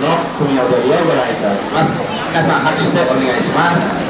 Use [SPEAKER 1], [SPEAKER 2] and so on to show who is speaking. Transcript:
[SPEAKER 1] の組踊りをご覧いただきます。皆さん拍手でお願いします。